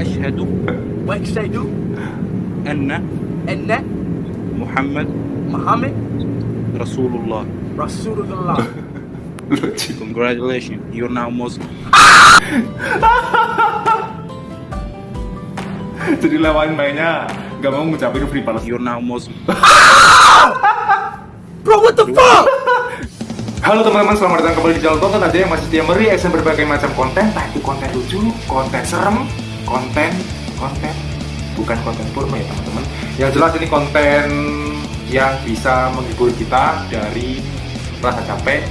وأشهد واشهد أن ان محمد محمد رسول الله رسول الله lucu Congratulations, you're now Muslim. jadi lawan mainnya gak mau ngucapin free Palestine You're now Muslim. bro what the fuck Halo teman-teman, selamat datang kembali di channel Tonton aja yang masih setia mereaction berbagai macam konten Entah itu konten lucu, konten serem, konten, konten Bukan konten porno ya teman-teman. Yang jelas ini konten yang bisa menghibur kita dari rasa capek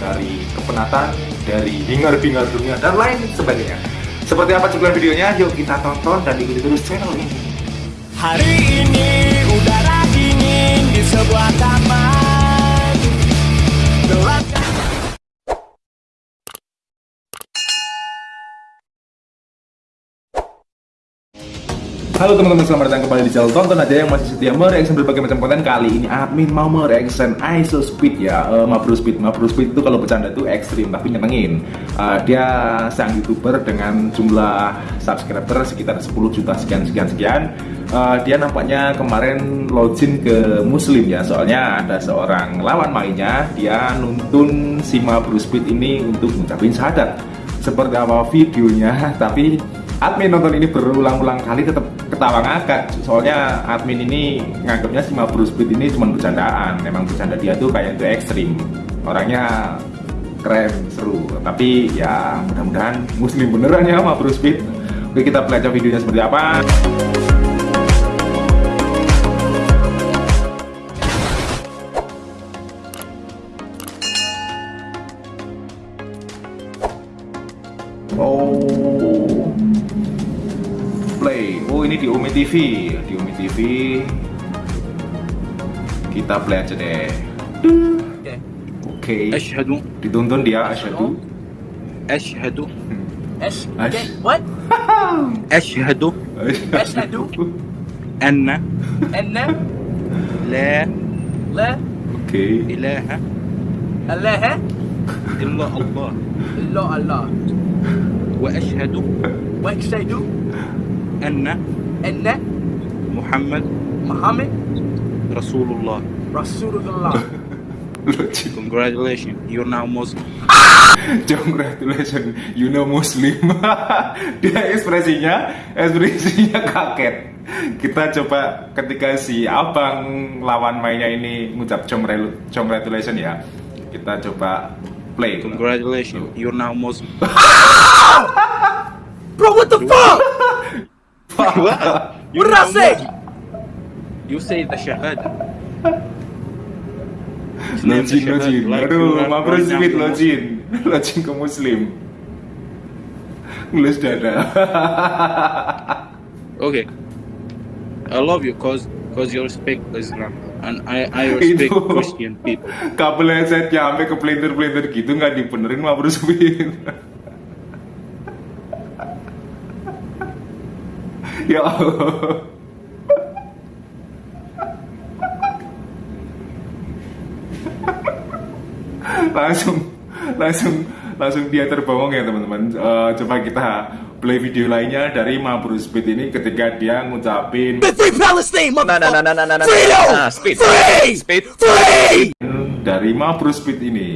Dari kepenatan, dari hingar-bingar dunia, dan lain sebagainya. Seperti apa cuplikan videonya? Yuk kita tonton dan ikuti terus channel ini. Hari ini udara dingin di sebuah taman Halo teman-teman, selamat datang kembali di channel Tonton aja yang masih setia mereaction berbagai macam konten. Kali ini admin mau mereaction ISO Speed ya. Uh, Mabro Speed, Mabro Speed itu kalau bercanda tuh ekstrim tapi nyenengin. Uh, Dia sang youtuber dengan jumlah subscriber sekitar 10 juta sekian-sekian-sekian uh, Dia nampaknya kemarin login ke muslim ya. Soalnya ada seorang lawan mainnya Dia nuntun si Mabro Speed ini untuk ngucapin syahadat. Seperti apa videonya tapi admin nonton ini berulang-ulang kali tetap ketawa ngakak soalnya admin ini nganggapnya si Mabro Speed ini cuma bercandaan. Memang bercanda dia tuh kayak itu ekstrim. Orangnya keren seru. Tapi ya mudah-mudahan muslim beneran ya Mabro Speed. Oke kita pelajari videonya seperti apa. Oh play. Oh ini di Umi TV, di Umi TV. Kita play aja deh. okay Oke. أشهد Dituntun dia asyhadu. أشهد ايش أش. okay what أشهد أشهد. أن ان لا لا Oke. إله اله إلا الله الا الله وأشهد واشهد أن ان محمد محمد رسول الله رسول الله Lucu. Congratulations, you're now Muslim. Congratulations, you know Muslim. dia ekspresinya, ekspresinya kaget. Kita coba ketika si abang lawan mainnya ini ngucap congrel- congratulations ya. Kita coba play. Congratulations, you're now Muslim. bro what the fuck You're What did I say? You say the shahada. Lojin, lojin. Aduh, Mabro Speed to lojin. Lojin ke Muslim. Ngelus dada. Okay. I love you cause cause you respect Islam and I I respect Itu. Christian people. Kabel headsetnya sampai ke pelintir-pelintir gitu nggak dibenerin Mabro Speed. Ya Allah. langsung langsung langsung dia terbawang ya teman-teman Eh, coba kita play video lainnya dari Mabro Speed ini ketika dia ngucapin free Palestine no, no, no, no, no, no. Freedom! Ah, speed. Free! Speed. free dari Mabro Speed ini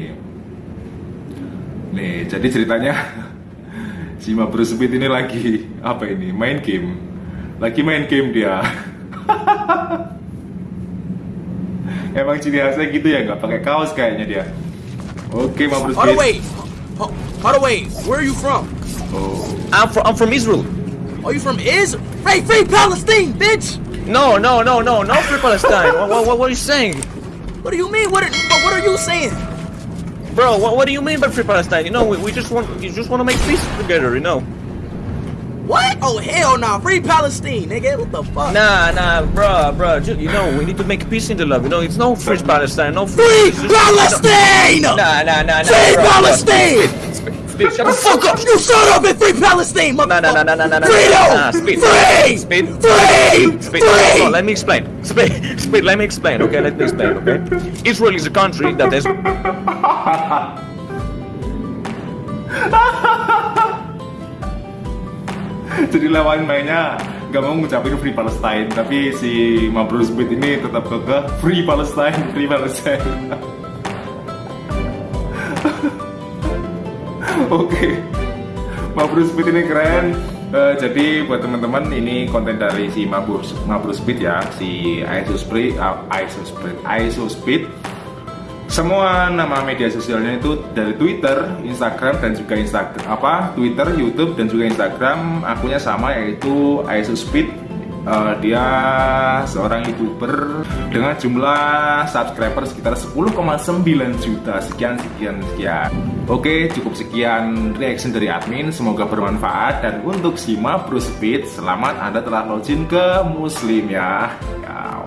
nih jadi ceritanya si Mabro Speed ini lagi apa ini main game lagi main game dia emang ciri khasnya gitu ya nggak pakai kaos kayaknya dia oke Mabro Hold on, Speed wait. Hold hold wait. Where are you from? oh I'm from I'm from Israel. Are you from Israel? Free, free Palestine, bitch! No, no, no, no, no Free Palestine. what, what, what are you saying, What do you mean? What are, what are you saying? bro? What, what do you mean by free Palestine? You know, we, we just want you just want to make peace together. You know. What? Oh, hell nah. Free Palestine, nigga. What the fuck? Nah, nah, bro, bro. Just, you know, we need to make peace in the love. You know, it's no free Palestine, no free. Free Palestine! Nah, nah, nah, nah. Free bro. Palestine! Speed, speed, shut the fuck up. You shut up and free Palestine, No, no, no, no, no, no, no. Freedom! Nah, speed. Free! Speed. Free! Speed. Free! So, let me explain. Speed, speed. Let me explain. Okay, let me explain. Okay, Israel is a country that is. jadi lawan mainnya nggak mau ngucapin Free Palestine. Tapi si Mabrur Speed ini tetap kekeh Free Palestine Free Palestine. Oke. Mabrur Speed ini keren. Eh, jadi buat teman-teman ini konten dari si Mabrur Mabrur Speed ya si ISO Speed uh, ISO Speed ISO Speed semua nama media sosialnya itu dari Twitter, Instagram dan juga Instagram apa Twitter, YouTube dan juga Instagram akunnya sama yaitu ISO Speed. Eh, dia seorang youtuber dengan jumlah subscriber sekitar 10,9 juta sekian sekian sekian. Oke cukup sekian reaction dari admin semoga bermanfaat dan untuk si Mabrur Speed selamat anda telah login ke Muslim ya. ya